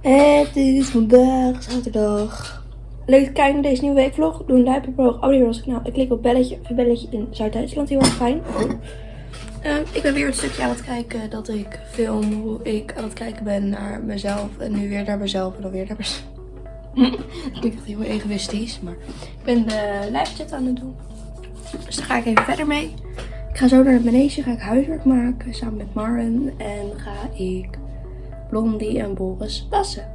Het is vandaag zaterdag. Leuk te kijken naar deze nieuwe weekvlog. Doe een duimpje omhoog, abonneer als ik nou. Ik klik op belletje. Een belletje in Zuid-Duitsland, heel erg fijn. Ehm, ik ben weer een stukje aan het kijken dat ik film hoe ik aan het kijken ben naar mezelf. En nu weer naar mezelf en dan weer naar mezelf. dat klinkt heel egoïstisch, maar ik ben de live chat aan het doen. Dus daar ga ik even verder mee. Ik ga zo naar beneden, ga ik huiswerk maken samen met Maren. En ga ik Blondie en Boris wassen.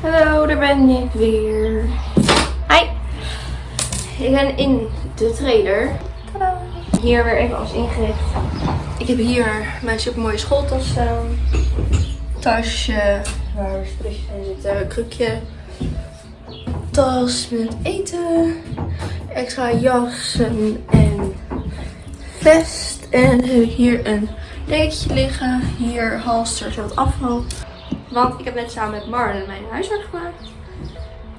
Hallo, daar ben ik weer. Hi! Ik ben in de trailer. Tadaa! Hier weer even alles ingericht. Ik heb hier mijn supermooie schooltas staan. Tasje waar spulletjes in zitten. Krukje. Tas met eten. Extra jassen en vest. En heb ik hier een dekentje liggen. Hier halster zodat afval. Want ik heb net samen met Marlen mijn huiswerk gemaakt.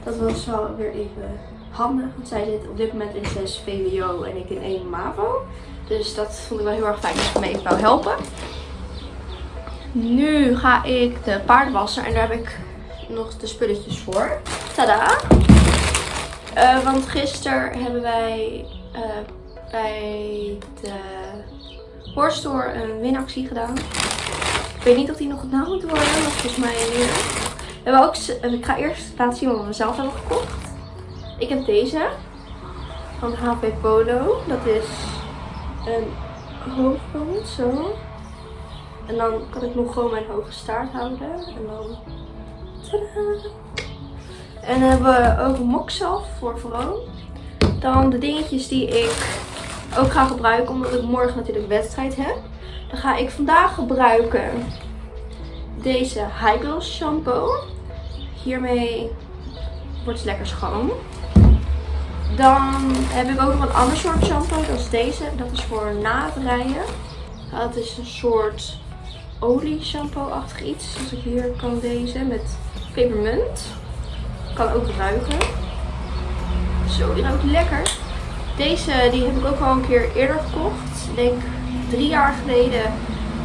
Dat was wel weer even handig. Want zij zit op dit moment in 6 VWO en ik in 1 MAVO. Dus dat vond ik wel heel erg fijn dat ze me even wou helpen. Nu ga ik de paard wassen en daar heb ik nog de spulletjes voor. Tada! Uh, want gisteren hebben wij uh, bij de Horststore een winactie gedaan. Ik weet niet of die nog gedaan moet worden, maar volgens mij hier. We hebben ook, ik ga eerst laten zien wat we zelf hebben gekocht. Ik heb deze van HP Polo. Dat is een hoofdband, zo. En dan kan ik nog gewoon mijn hoge staart houden. En dan... Tadaa! En dan hebben we ook een voor vrouw. Dan de dingetjes die ik ook ga gebruiken, omdat ik morgen natuurlijk wedstrijd heb. Dan ga ik vandaag gebruiken deze High shampoo. Hiermee wordt het lekker schoon. Dan heb ik ook nog een ander soort shampoo. Dat is deze. Dat is voor na het rijden. Dat is een soort olie shampoo-achtig iets. Dus ik hier kan deze met pepermunt. Kan ook ruiken. Zo, die ruikt lekker. Deze die heb ik ook al een keer eerder gekocht. Ik denk drie jaar geleden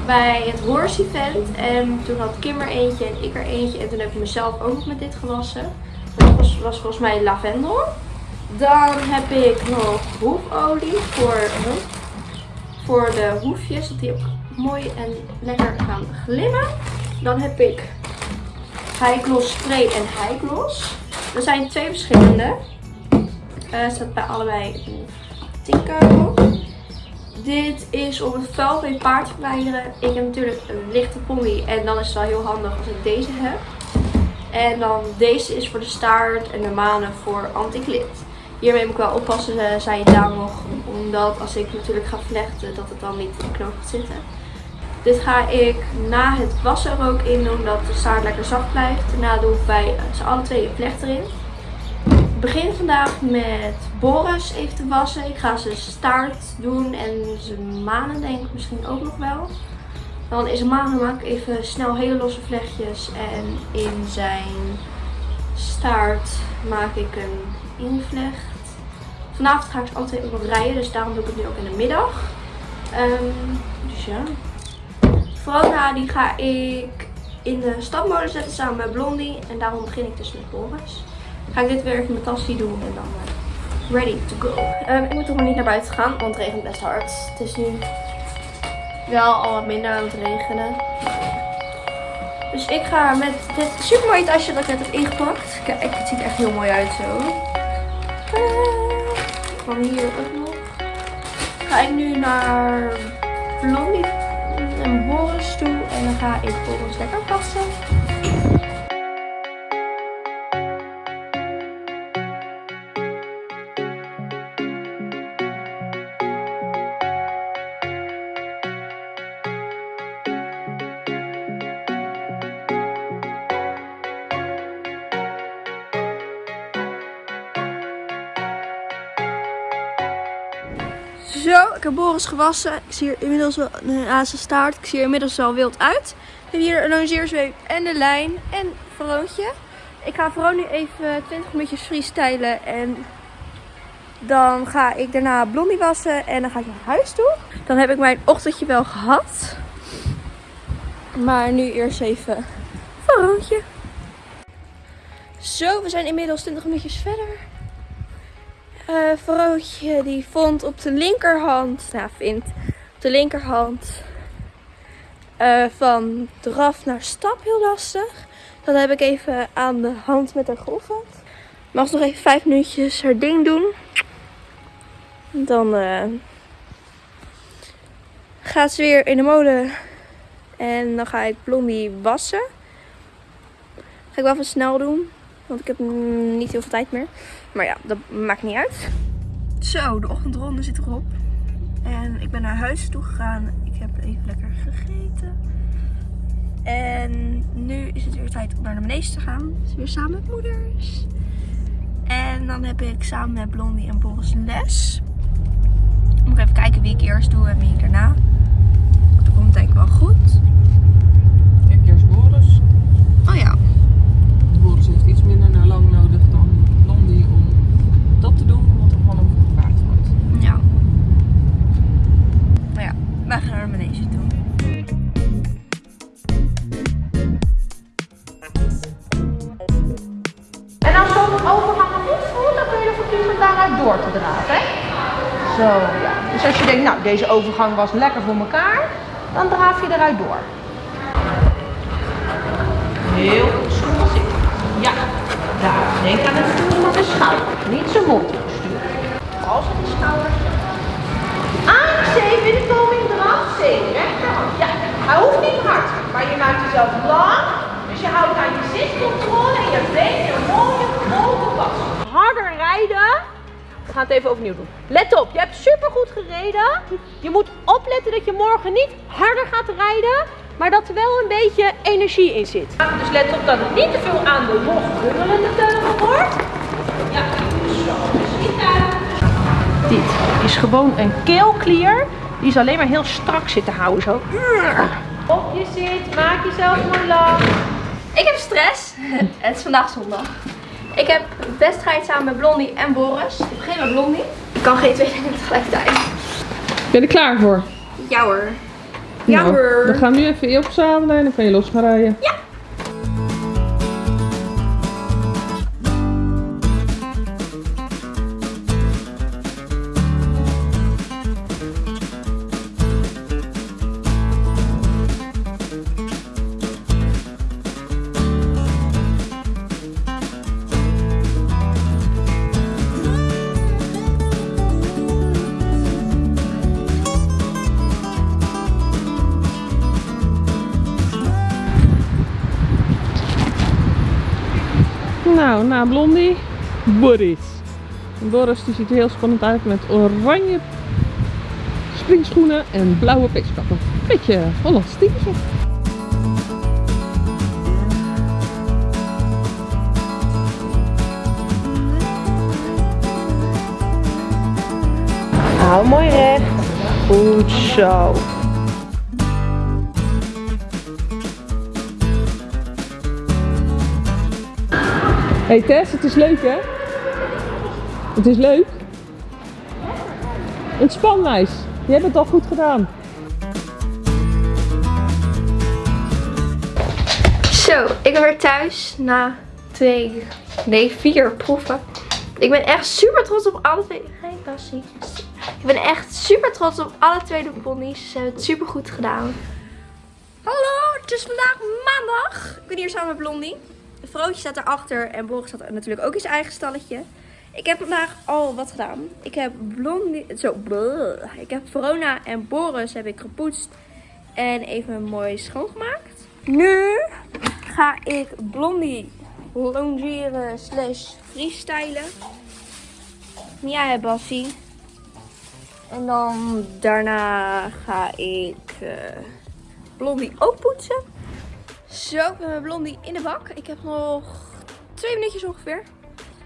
bij het Horse Event. En toen had Kim er eentje en ik er eentje. En toen heb ik mezelf ook met dit gewassen. Dat was, was volgens mij lavendel. Dan heb ik nog hoefolie voor, voor de hoefjes. Dat die ook mooi en lekker gaan glimmen. Dan heb ik High Gloss Spray en High Gloss. Er zijn twee verschillende. Uh, staat bij allebei in 10 euro. Dit is om het vuil bij paard te verwijderen. Ik heb natuurlijk een lichte pony en dan is het wel heel handig als ik deze heb. En dan deze is voor de staart en de manen voor anti-glit. Hiermee moet ik wel oppassen, eh, zei je daar nog. Omdat als ik natuurlijk ga vlechten, dat het dan niet in de knoop gaat zitten. Dit ga ik na het wassen er ook in doen, dat de staart lekker zacht blijft. Daarna doe ik bij ze alle twee een vlecht erin begin vandaag met Boris even te wassen. Ik ga zijn staart doen en zijn manen denk ik misschien ook nog wel. Dan in zijn manen maak ik even snel hele losse vlechtjes. En in zijn staart maak ik een invlecht. Vanavond ga ik ze altijd nog rijden, dus daarom doe ik het nu ook in de middag. Um, dus ja. Verona die ga ik in de stapmolen zetten samen met Blondie. En daarom begin ik dus met Boris ga ik dit weer even in mijn tasje doen en dan uh, ready to go. Um, ik moet toch nog niet naar buiten gaan, want het regent best hard. Het is nu wel al wat minder aan het regenen. Dus ik ga met dit super mooie tasje dat ik net heb ingepakt. Kijk, het ziet echt heel mooi uit zo. Van hier ook nog. Ga ik nu naar Blondie en Boris toe. En dan ga ik Boris lekker passen. Heb Boris gewassen. Ik zie hier inmiddels wel een zijn staart. Ik zie er inmiddels wel wild uit. Ik heb hier een longeerzweep en de lijn en Veroontje. Ik ga vooral nu even 20 minuutjes freestylen en dan ga ik daarna Blondie wassen en dan ga ik naar huis toe. Dan heb ik mijn ochtendje wel gehad. Maar nu eerst even Veroontje. Zo, we zijn inmiddels 20 minuutjes verder. Eh Vrootje die vond op de linkerhand, nou vindt op de linkerhand eh, van draf naar stap heel lastig. Dat heb ik even aan de hand met haar geoefend. Mag ze nog even vijf minuutjes haar ding doen. Dan eh, gaat ze weer in de molen. En dan ga ik Blondie wassen. Ga ik wel even snel doen. Want ik heb niet heel veel tijd meer. Maar ja, dat maakt niet uit. Zo, de ochtendronde zit erop. En ik ben naar huis toe gegaan. Ik heb even lekker gegeten. En nu is het weer tijd om naar de menees te gaan. Dus weer samen met moeders. En dan heb ik samen met Blondie en Boris les. Moet ik even kijken wie ik eerst doe en wie ik daarna. Dat komt denk ik wel goed. Ja. Dus als je denkt, nou, deze overgang was lekker voor elkaar, dan draaf je eruit door. Heel goed, zitten. Ja, daar. Denk aan het sturen van de schouder, niet zijn mond sturen. Als het de schouders. Aan, 7 in de koming, draf, 7. Rechterhand. Ja, hij hoeft niet hard, maar je maakt jezelf lang. Dus je houdt aan je zitcontrole en je benen een mooie grote pas. Harder rijden. Gaan het even overnieuw doen. Let op, je hebt supergoed gereden. Je moet opletten dat je morgen niet harder gaat rijden, maar dat er wel een beetje energie in zit. Dus let op dat het niet te veel aan de los bungelende teugel wordt. Ja, zo. Dit is gewoon een keelklier. Die is alleen maar heel strak zitten houden. Zo. Op je zit, maak jezelf mooi lang. Ik heb stress. het is vandaag zondag. Ik heb wedstrijd samen met Blondie en Boris. Ik begin met Blondie. Ik kan geen twee dingen tegelijkertijd. Ben je er klaar voor? Ja hoor. Ja Nou, hoor. Dan gaan we nu even je opzadelen en dan kan je los gaan rijden. Ja. Na Blondie, Boris. Boris die ziet er heel spannend uit met oranje springschoenen en blauwe peeskappen. Beetje Hollands typetje. Hou mooi recht. Goed zo. Hey Tess, het is leuk hè? Het is leuk. Ontspanwijs. Je hebt het al goed gedaan. Zo, ik ben weer thuis na twee, nee vier proeven. Ik ben echt super trots op alle twee. Hey Bassie. Ik ben echt super trots op alle twee de ponies. Ze hebben het super goed gedaan. Hallo, het is vandaag maandag. Ik ben hier samen met Blondie. Vrootje staat erachter en Boris staat natuurlijk ook in zijn eigen stalletje. Ik heb vandaag al wat gedaan. Ik heb Blondie, zo, ik heb Verona en Boris heb ik gepoetst en even mooi schoongemaakt. Nu ga ik Blondie longeren slash freestylen. Ja, hè, Bassie. En dan daarna ga ik eh, Blondie ook poetsen. Zo, ik ben met Blondie in de bak. Ik heb nog twee minuutjes ongeveer.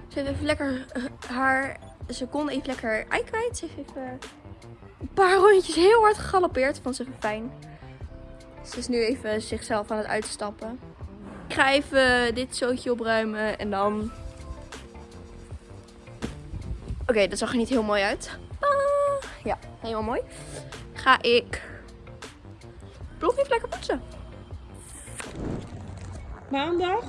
Ze heeft even lekker haar... Ze kon even lekker ei kwijt. Ze heeft even een paar rondjes heel hard gegalopeerd. Vond ze even fijn. Ze is nu even zichzelf aan het uitstappen. Ik ga even dit zootje opruimen en dan... Oké, dat zag er niet heel mooi uit. Ah, ja, helemaal mooi. Ga ik... Blok even lekker poetsen. Maandag,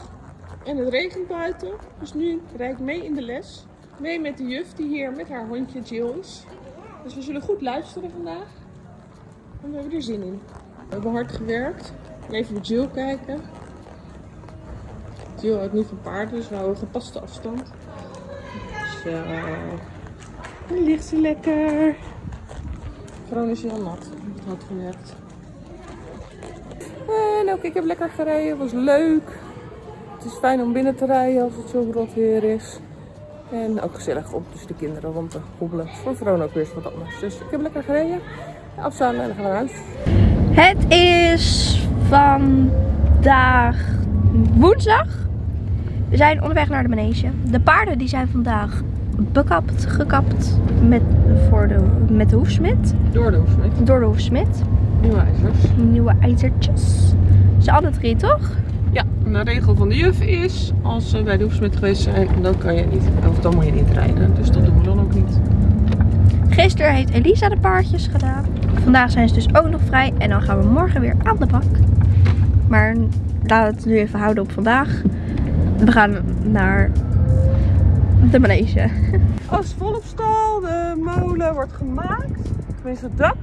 En het regent buiten. Dus nu rijd ik mee in de les. Mee met de juf die hier met haar hondje Jill is. Dus we zullen goed luisteren vandaag. En we hebben er zin in. We hebben hard gewerkt. Even naar Jill kijken. Jill houdt niet van paarden, dus we houden gepaste afstand. Zo. Nu ligt ze lekker. Veron is heel nat. Het had gewerkt. Ook ik heb lekker gereden. Het was leuk. Het is fijn om binnen te rijden als het zo rot weer is. En ook gezellig om tussen de kinderen rond te hobbelen. Voor Veron ook weer eens wat anders. Dus ik heb lekker gereden. Afstaan en dan gaan we naar huis. Het is vandaag woensdag. We zijn onderweg naar de manege. De paarden die zijn vandaag bekapt, gekapt met, voor de, met de hoefsmid. Door de hoefsmid. Door de hoefsmid. Nieuwe ijzers. Nieuwe ijzertjes. Ze alle drie toch? Ja, de regel van de juf is, als we bij de hoefsmid geweest zijn, dan kan je niet, of dan moet je niet rijden. Dus dat doen we dan ook niet. Gisteren heeft Elisa de paardjes gedaan. Vandaag zijn ze dus ook nog vrij. En dan gaan we morgen weer aan de bak. Maar laten we het nu even houden op vandaag. We gaan naar de manege. Als volop stal, de molen wordt gemaakt. Tenminste het dak.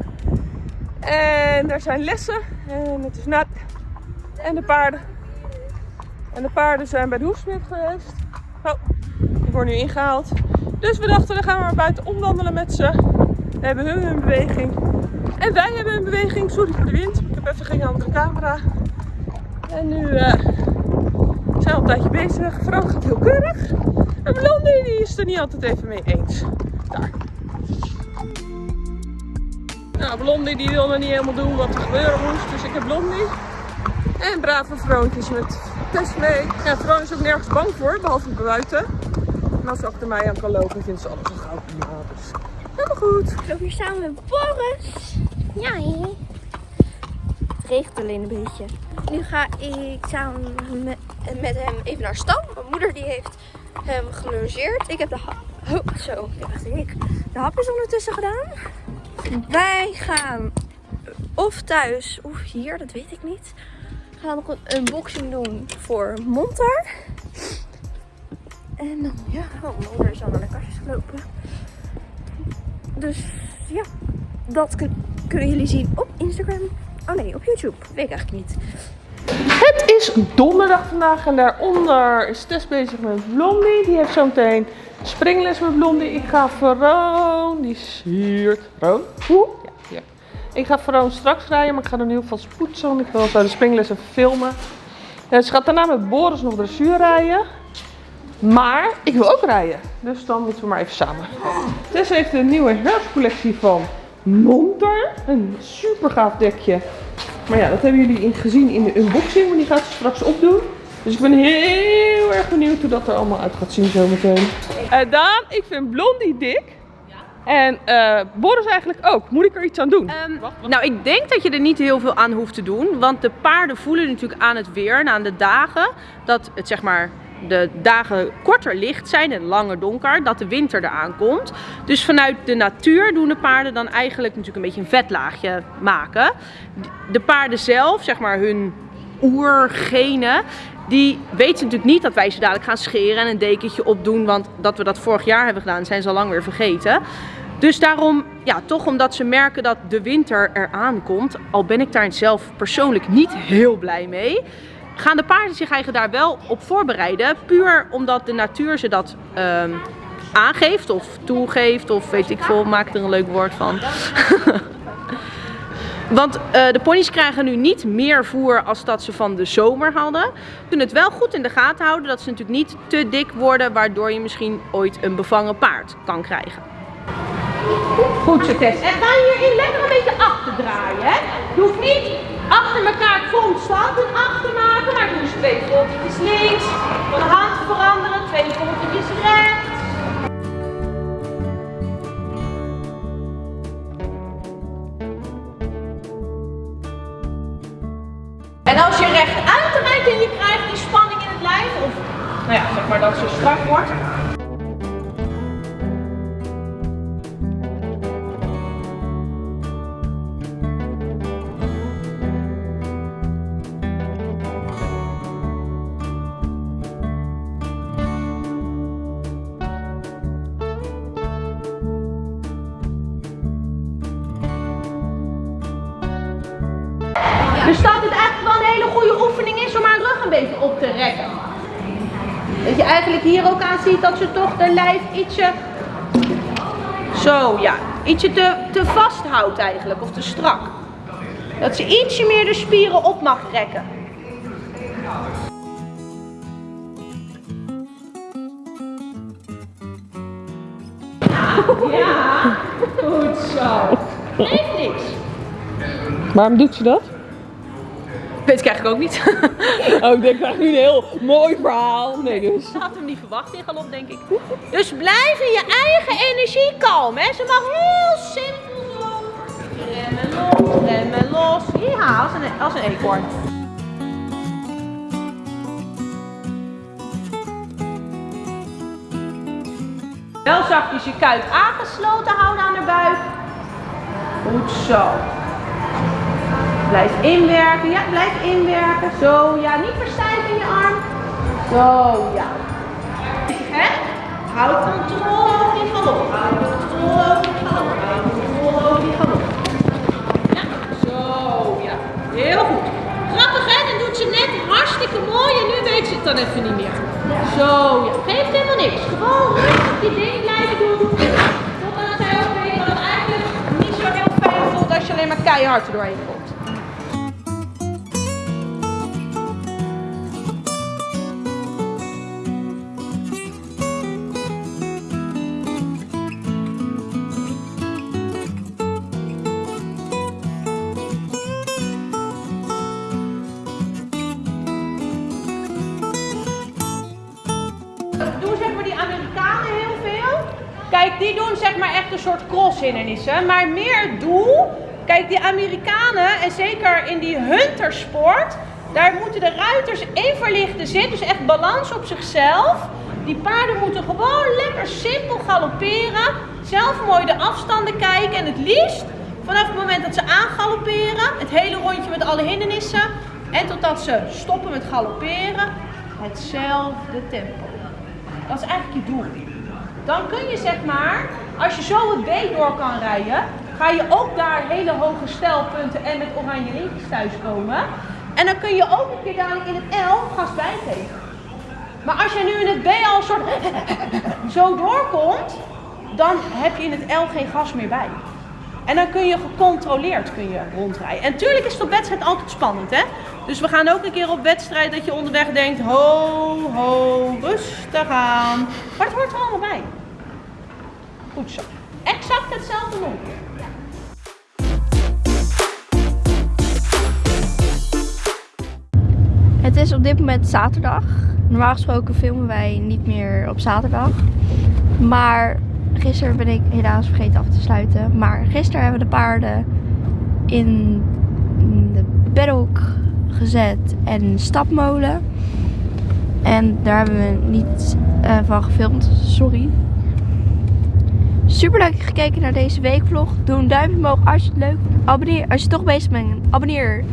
En er zijn lessen. En het is nat. En de paarden. En de paarden zijn bij de hoefsmid geweest. Oh, worden nu ingehaald. Dus we dachten, dan gaan we maar buiten omwandelen met ze. We hebben hun een beweging. En wij hebben een beweging. Sorry voor de wind. Ik heb even geen andere camera. En nu eh, zijn we al een tijdje bezig. Vrouw gaat heel keurig. En Blondie die is er niet altijd even mee eens. Daar. Nou, Blondie die wil nog niet helemaal doen wat er gebeuren moest. Dus ik heb Blondie. En brave vroontjes met test mee. Ja, Vroon is ook nergens bang voor, behalve buiten. En als ze achter mij aan kan lopen, vindt ze alles een goud prima. Dus helemaal goed. Ik loop hier samen met Boris. Ja, hè? Het regent alleen een beetje. Nu ga ik samen met, hem even naar stal. Mijn moeder die heeft hem gelungeerd. Ik heb de hap... Zo. Dacht ik. De hapjes ondertussen gedaan. Wij gaan of thuis of hier, dat weet ik niet. We gaan nog een unboxing doen voor Montar. En dan, ja, oh, mijn moeder is al naar de kastjes gelopen. Dus ja, dat kun- kunnen jullie zien op Instagram. Oh nee, op YouTube. Weet ik eigenlijk niet. Het is donderdag vandaag en daaronder is Tess bezig met Blondie. Die heeft zo meteen springles met Blondie. Ik ga Veroon, die. Veroon? Hoe? Ik ga Veroon straks rijden, maar ik ga er nu alvast poetsen. Want ik wil zo de springles even filmen. En ze gaat daarna met Boris nog dressuur rijden. Maar ik wil ook rijden. Dus dan moeten we maar even samen. Tess heeft een nieuwe herfstcollectie van Monter. Een super gaaf dekje. Maar ja, dat hebben jullie gezien in de unboxing, want die gaat ze straks opdoen. Dus ik ben heel erg benieuwd hoe dat er allemaal uit gaat zien zometeen. Eh Daan, ik vind Blondie dik. En eh, Boris eigenlijk ook. Moet ik er iets aan doen? Ehm, nou, ik denk dat je er niet heel veel aan hoeft te doen. Want de paarden voelen natuurlijk aan het weer en aan de dagen dat het zeg maar de dagen korter licht zijn en langer donker, dat de winter eraan komt. Dus vanuit de natuur doen de paarden dan eigenlijk natuurlijk een beetje een vetlaagje maken. De paarden zelf, zeg maar hun oergenen, die weten natuurlijk niet dat wij ze dadelijk gaan scheren en een dekentje opdoen. Want dat we dat vorig jaar hebben gedaan, zijn ze al lang weer vergeten. Dus daarom, ja, toch omdat ze merken dat de winter eraan komt, al ben ik daar zelf persoonlijk niet heel blij mee, gaan de paarden zich eigenlijk daar wel op voorbereiden. Puur omdat de natuur ze dat ehm, aangeeft of toegeeft of weet ik veel, maak er een leuk woord van. Want eh, de ponies krijgen nu niet meer voer als dat ze van de zomer hadden. Kunnen het wel goed in de gaten houden dat ze natuurlijk niet te dik worden, waardoor je misschien ooit een bevangen paard kan krijgen. Goed zo Tess. En ga hierin lekker een beetje achter draaien. Hè? Je hoeft niet achter elkaar constant een achter maken, maar doe eens twee voltjes links. Van de hand veranderen, twee voltjes rechts. En als je rechtuit rijdt en je krijgt die spanning in het lijf, of nou ja, zeg maar dat ze strak wordt, hier ook aan ziet dat ze toch de lijf ietsje... Zo, ja. Ietsje te, te vasthoudt eigenlijk, of te strak. Dat ze ietsje meer de spieren op mag rekken. Ja, goed zo. Geeft niks. Waarom doet ze dat? Weet ik eigenlijk ook niet. Oh, ik denk eigenlijk nu een heel mooi verhaal. Nee, dus. Ze had hem niet verwacht in galop, denk ik. Dus blijf in je eigen energie kalm, hè. Ze mag heel simpel zo. Remmen los, remmen los. Ja, als een, als een eekhoorn. Wel zachtjes je kuit aangesloten houden aan de buik. Goed zo. Blijf inwerken. Ja, blijf inwerken. Zo, ja. Niet verstijven in je arm. Zo, ja. Hè? Houd controle over die galop. Houd controle over die galop. Houd controle over die galop. Ja, zo, ja. Heel goed. Grappig hè, dan doet ze net hartstikke mooi en nu weet ze het dan even niet meer. Zo, ja. Geeft helemaal niks. Gewoon rustig je ding blijven doen. Totdat zij ook weet dat het eigenlijk niet zo heel fijn voelt als je alleen maar keihard er doorheen komt. Maar meer doel. Kijk, die Amerikanen en zeker in die huntersport. Daar moeten de ruiters in verlichte zitten. Dus echt balans op zichzelf. Die paarden moeten gewoon lekker simpel galopperen. Zelf mooi de afstanden kijken. En het liefst vanaf het moment dat ze aangalopperen. Het hele rondje met alle hindernissen. En totdat ze stoppen met galopperen. Hetzelfde tempo. Dat is eigenlijk je doel. Dan kun je zeg maar, als je zo het B door kan rijden, ga je ook daar hele hoge stijlpunten en met oranje lintjes thuiskomen. En dan kun je ook een keer dadelijk in het L gas bijgeven. Maar als je nu in het B al soort zo doorkomt, dan heb je in het L geen gas meer bij. En dan kun je gecontroleerd kun je rondrijden. En natuurlijk is het op wedstrijd altijd spannend, hè? Dus we gaan ook een keer op wedstrijd dat je onderweg denkt, ho, ho, rustig aan. Maar het hoort er allemaal bij. Goed zo. Exact hetzelfde nog. Het is op dit moment zaterdag. Normaal gesproken filmen wij niet meer op zaterdag. Maar gisteren ben ik helaas vergeten af te sluiten. Maar gisteren hebben we de paarden in de paddock gezet en stapmolen. En daar hebben we niet eh, van gefilmd. Sorry. Super leuk gekeken naar deze weekvlog. Doe een duimpje omhoog als je het leuk vindt. Abonneer als je toch bezig bent. Abonneer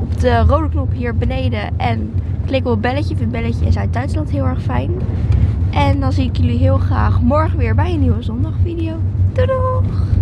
op de rode knop hier beneden. En klik op het belletje. Ik vind belletje is uit Duitsland heel erg fijn. En dan zie ik jullie heel graag morgen weer bij een nieuwe zondagvideo. Doei!